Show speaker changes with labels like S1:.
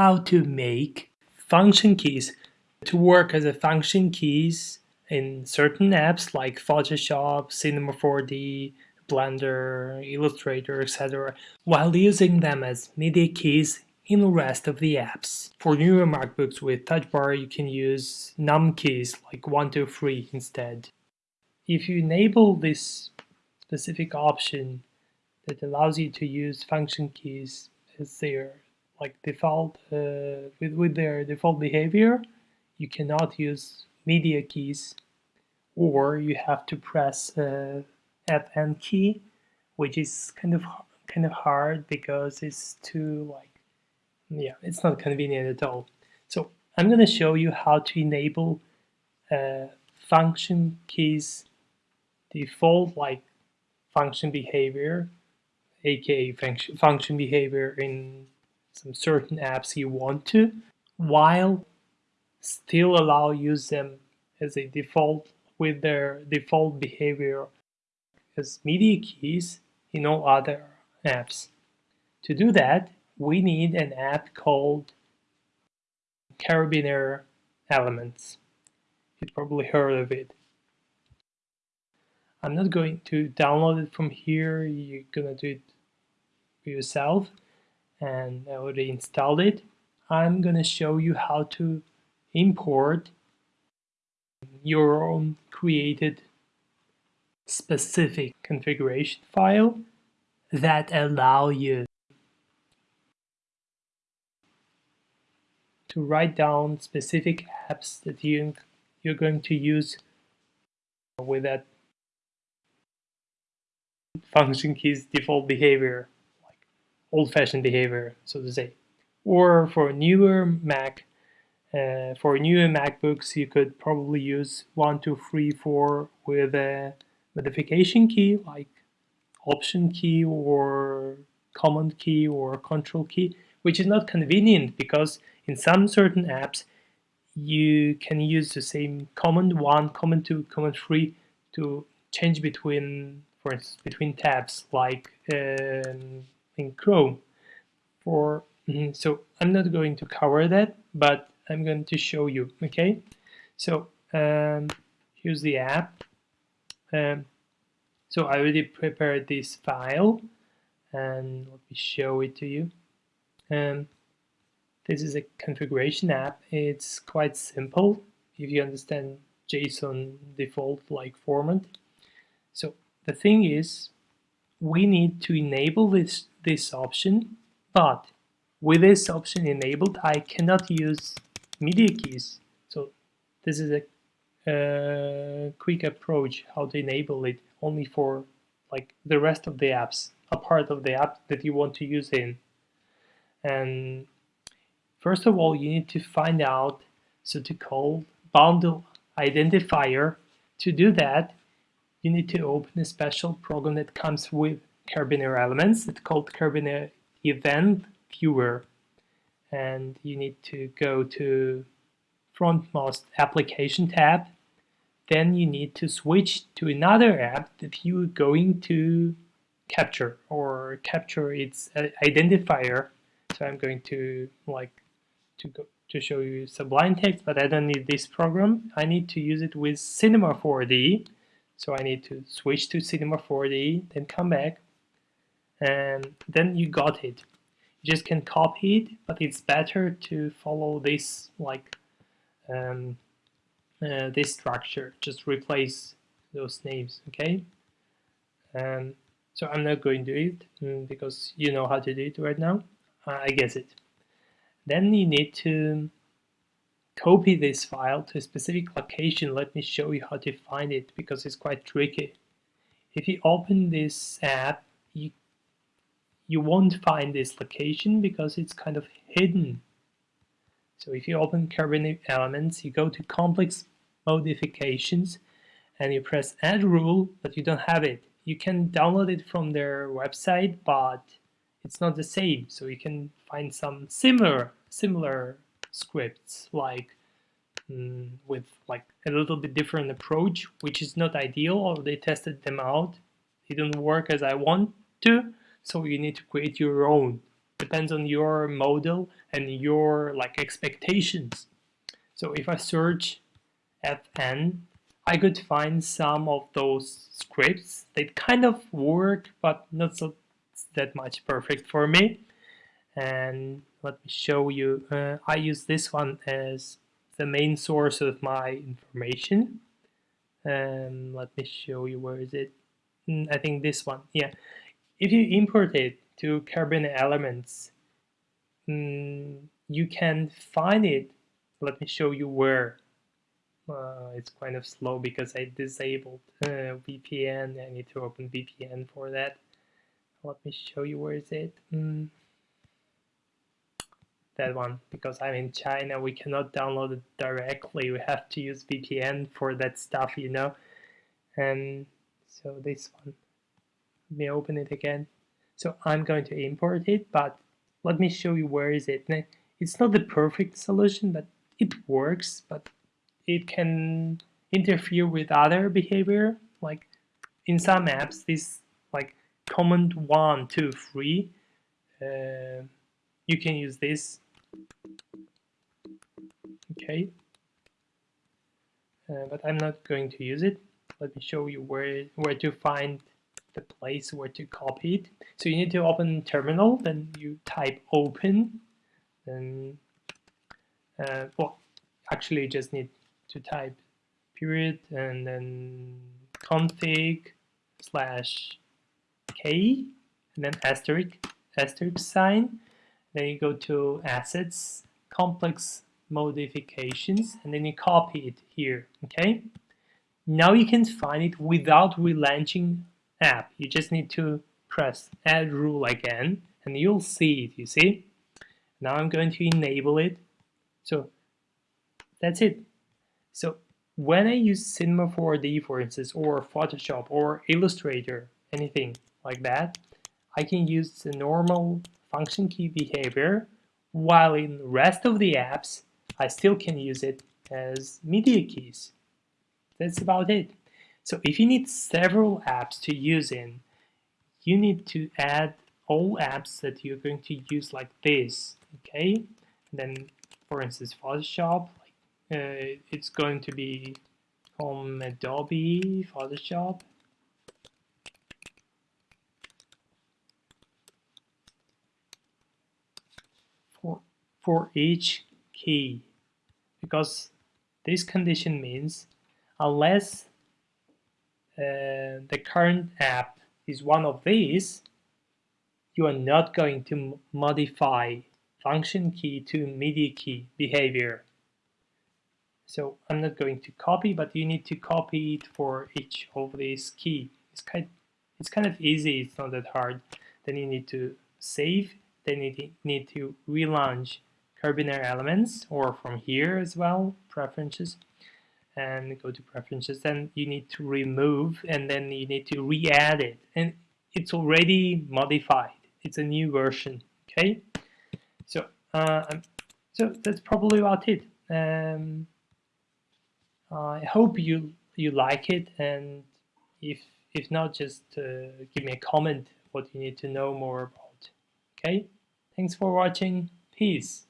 S1: how to make function keys to work as a function keys in certain apps like Photoshop, Cinema 4D, Blender, Illustrator, etc. while using them as media keys in the rest of the apps. For newer MacBooks with Touch Bar you can use num keys like 1, 2, 3 instead. If you enable this specific option that allows you to use function keys as their like default uh, with, with their default behavior you cannot use media keys or you have to press uh, Fn key which is kind of kind of hard because it's too like yeah it's not convenient at all. So I'm going to show you how to enable uh, function keys default like function behavior aka function, function behavior in some certain apps you want to while still allow use them as a default with their default behavior as media keys in all other apps. To do that, we need an app called Karabiner Elements. You've probably heard of it. I'm not going to download it from here, you're gonna do it yourself and I already installed it. I'm gonna show you how to import your own created specific configuration file that allow you to write down specific apps that you, you're going to use with that function keys default behavior, old-fashioned behavior, so to say. Or for newer Mac, uh, for newer MacBooks, you could probably use 1, 2, 3, 4 with a modification key like option key or command key or control key, which is not convenient because in some certain apps you can use the same command 1, command 2, command 3 to change between for instance, between tabs like um, in Chrome. For mm, so I'm not going to cover that, but I'm going to show you. Okay, so um, here's the app. Um, so I already prepared this file, and let me show it to you. Um, this is a configuration app. It's quite simple if you understand JSON default like format. So the thing is, we need to enable this, this option, but with this option enabled, I cannot use media keys. So this is a uh, quick approach how to enable it only for like the rest of the apps, a part of the app that you want to use in. And first of all, you need to find out so to call bundle identifier. To do that, you need to open a special program that comes with Karabiner Elements. It's called Karabiner Event Viewer. And you need to go to frontmost application tab. Then you need to switch to another app that you're going to capture or capture its uh, identifier. So I'm going to like to go to show you Sublime Text, but I don't need this program. I need to use it with Cinema 4D. So I need to switch to Cinema 4D, then come back, and then you got it. You just can copy it, but it's better to follow this like um, uh, this structure. Just replace those names, okay? Um, so I'm not going to do it mm, because you know how to do it right now. Uh, I guess it. Then you need to copy this file to a specific location, let me show you how to find it because it's quite tricky. If you open this app, you, won't find this location because it's kind of hidden. So if you open Karabiner Elements, you go to Complex Modifications and you press Add Rule, but you don't have it. You can download it from their website, but it's not the same. So you can find some similar similar scripts like mm, with like a little bit different approach which is not ideal or they tested them out they don't work as I want to so you need to create your own depends on your model and your like expectations. So if I search fn, I could find some of those scripts. They kind of work, but not so that much perfect for me. And let me show you. Uh, I use this one as the main source of my information. Um, let me show you where is it. Mm, I think this one. Yeah. If you import it to Karabiner Elements, mm, you can find it. Let me show you where. Uh, it's kind of slow because I disabled uh, VPN. I need to open VPN for that. Let me show you where is it. Mm. That one because I'm in China. We cannot download it directly. We have to use VPN for that stuff, you know. And so this one. Let me open it again. So I'm going to import it, but let me show you where is it. It's not the perfect solution, but it works, but it can interfere with other behavior. Like in some apps, this like command one, two, three, uh, you can use this. Okay, uh, but I'm not going to use it. Let me show you where where to find the place where to copy it. So you need to open terminal, then you type open, then, uh, well, actually you just need to type period and then config slash k and then asterisk, asterisk sign. Then you go to assets, complex modifications, and then you copy it here, okay? Now you can find it without relaunching app. You just need to press add rule again and you'll see it, you see? Now I'm going to enable it. So that's it. So when I use Cinema 4D, for instance, or Photoshop or Illustrator, anything like that, I can use the normal function key behavior, while in the rest of the apps, I still can use it as media keys. That's about it. So if you need several apps to use in, you need to add all apps that you're going to use like this, okay? And then, for instance, Photoshop, uh, it's going to be from Adobe Photoshop. For, for each key, because this condition means unless uh, the current app is one of these, you are not going to modify function key to media key behavior. So I'm not going to copy, but you need to copy it for each of these key. It's kind, it's kind of easy, it's not that hard. Then you need to save, then you need to relaunch Karabiner elements, or from here as well, preferences and go to preferences then you need to remove and then you need to re-add it. And it's already modified. It's a new version okay? So uh, so that's probably about it. Um, I hope you you like it and if if not just uh, give me a comment what you need to know more about okay? Thanks for watching. Peace